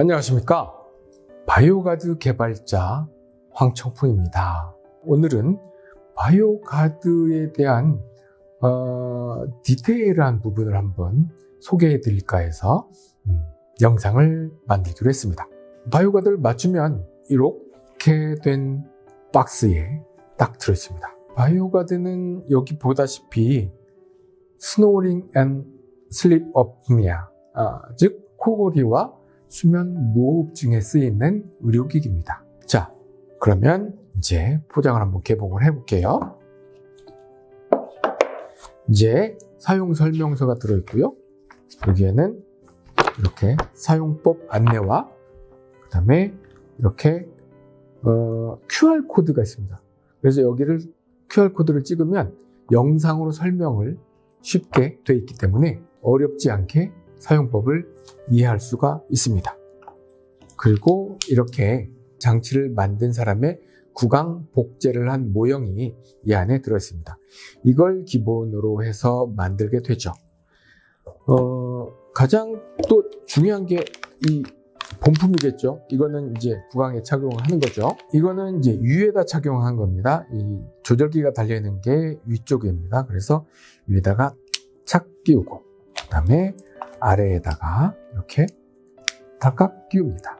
안녕하십니까? 바이오가드 개발자 황청풍입니다. 오늘은 바이오가드에 대한 어, 디테일한 부분을 한번 소개해 드릴까 해서 음, 영상을 만들기로 했습니다. 바이오가드를 맞추면 이렇게 된 박스에 딱 들어있습니다. 바이오가드는 여기 보다시피 snoring and 슬립 업니아 아, 즉 코골이와 수면 무호흡증에 쓰이는 의료기기입니다. 자, 그러면 이제 포장을 한번 개봉을 해볼게요. 이제 사용 설명서가 들어있고요. 여기에는 이렇게 사용법 안내와 그 다음에 이렇게 어, QR코드가 있습니다. 그래서 여기를 QR코드를 찍으면 영상으로 설명을 쉽게 되어 있기 때문에 어렵지 않게 사용법을 이해할 수가 있습니다. 그리고 이렇게 장치를 만든 사람의 구강 복제를 한 모형이 이 안에 들어있습니다. 이걸 기본으로 해서 만들게 되죠. 어, 가장 또 중요한 게 이 본품이겠죠. 이거는 이제 구강에 착용하는 거죠. 이거는 이제 위에다 착용한 겁니다. 이 조절기가 달려있는 게 위쪽입니다. 그래서 위에다가 착 끼우고 그 다음에 아래에다가 이렇게 닭각 끼웁니다.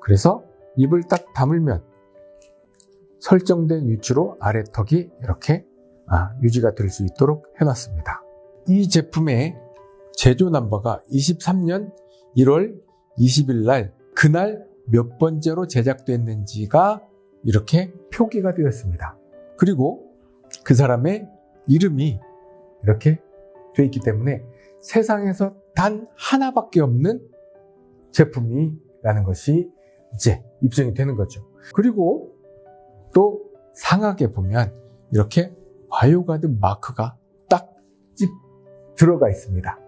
그래서 입을 딱 다물면 설정된 위치로 아래턱이 이렇게 아, 유지가 될 수 있도록 해놨습니다. 이 제품의 제조 넘버가 23년 1월 20일 날 그날 몇 번째로 제작됐는지가 이렇게 표기가 되었습니다. 그리고 그 사람의 이름이 이렇게 되어 있기 때문에 세상에서 단 하나밖에 없는 제품이라는 것이 이제 입증이 되는 거죠. 그리고 또 상하게 보면 이렇게 바이오가드 마크가 딱 들어가 있습니다.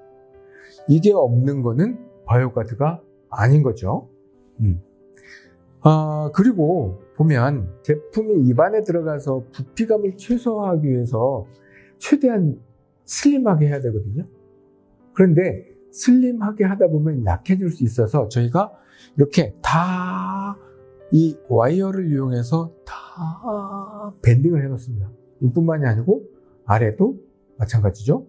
이게 없는 거는 바이오가드가 아닌 거죠. 음. 아, 그리고 보면 제품이 입안에 들어가서 부피감을 최소화하기 위해서 최대한 슬림하게 해야 되거든요. 그런데 슬림하게 하다 보면 약해질 수 있어서 저희가 이렇게 다 이 와이어를 이용해서 다 밴딩을 해 놓습니다. 이뿐만이 아니고 아래도 마찬가지죠.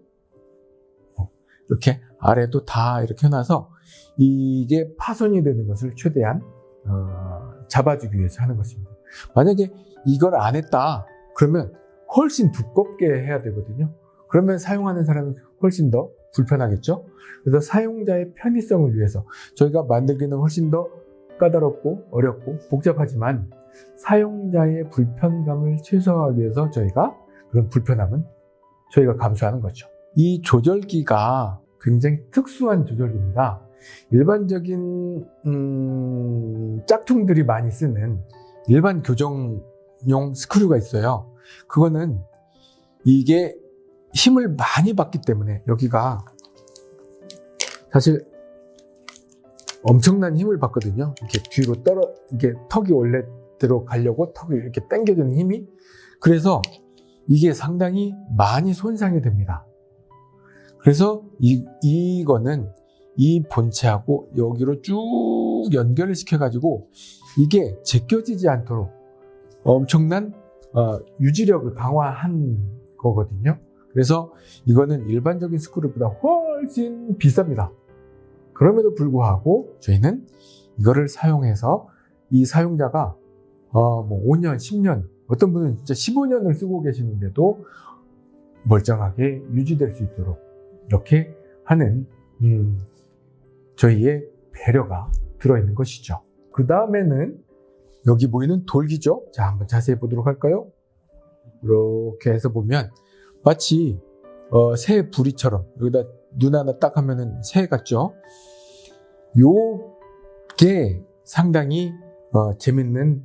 어, 이렇게 아래도 다 이렇게 해놔서 이게 파손이 되는 것을 최대한 어, 잡아주기 위해서 하는 것입니다. 만약에 이걸 안 했다 그러면 훨씬 두껍게 해야 되거든요. 그러면 사용하는 사람이 훨씬 더 불편하겠죠? 그래서 사용자의 편의성을 위해서 저희가 만들기는 훨씬 더 까다롭고 어렵고 복잡하지만 사용자의 불편감을 최소화하기 위해서 저희가 그런 불편함은 저희가 감수하는 거죠. 이 조절기가 굉장히 특수한 조절기입니다. 일반적인 음, 짝퉁들이 많이 쓰는 일반 교정용 스크류가 있어요. 그거는 이게 힘을 많이 받기 때문에 여기가 사실 엄청난 힘을 받거든요. 이렇게 뒤로 떨어 이게 턱이 원래대로 가려고 턱을 이렇게 당겨주는 힘이 그래서 이게 상당히 많이 손상이 됩니다. 그래서 이, 이거는 이 본체하고 여기로 쭉 연결을 시켜가지고 이게 제껴지지 않도록 엄청난 어, 유지력을 강화한 거거든요. 그래서 이거는 일반적인 스크류보다 훨씬 비쌉니다. 그럼에도 불구하고 저희는 이거를 사용해서 이 사용자가 어, 뭐 5년, 10년, 어떤 분은 진짜 15년을 쓰고 계시는데도 멀쩡하게 유지될 수 있도록 이렇게 하는 음, 저희의 배려가 들어있는 것이죠. 그 다음에는 여기 보이는 돌기죠. 자, 한번 자세히 보도록 할까요? 이렇게 해서 보면 마치 어, 새 부리처럼 여기다 눈 하나 딱 하면은 새 같죠? 요게 상당히 어, 재밌는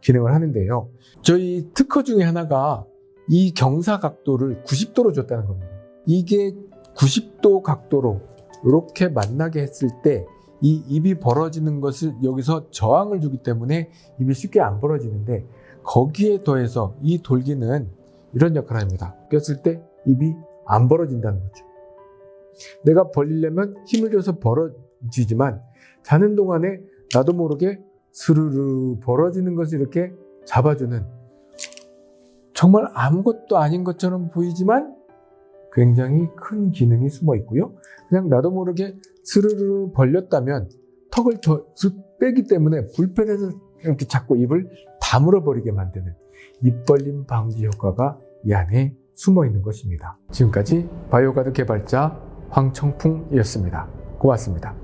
기능을 하는데요. 저희 특허 중에 하나가 이 경사 각도를 90도로 줬다는 겁니다. 이게 90도 각도로 이렇게 만나게 했을 때 이 입이 벌어지는 것을 여기서 저항을 주기 때문에 입이 쉽게 안 벌어지는데 거기에 더해서 이 돌기는 이런 역할을 합니다. 꼈을 때 입이 안 벌어진다는 거죠. 내가 벌리려면 힘을 줘서 벌어지지만 자는 동안에 나도 모르게 스르르 벌어지는 것을 이렇게 잡아주는 정말 아무것도 아닌 것처럼 보이지만 굉장히 큰 기능이 숨어 있고요. 그냥 나도 모르게 스르르 벌렸다면 턱을 더쓱 빼기 때문에 불편해서 이렇게 자꾸 입을 다물어 버리게 만드는 입 벌림 방지 효과가 이 안에 숨어 있는 것입니다. 지금까지 바이오가드 개발자 황청풍이었습니다. 고맙습니다.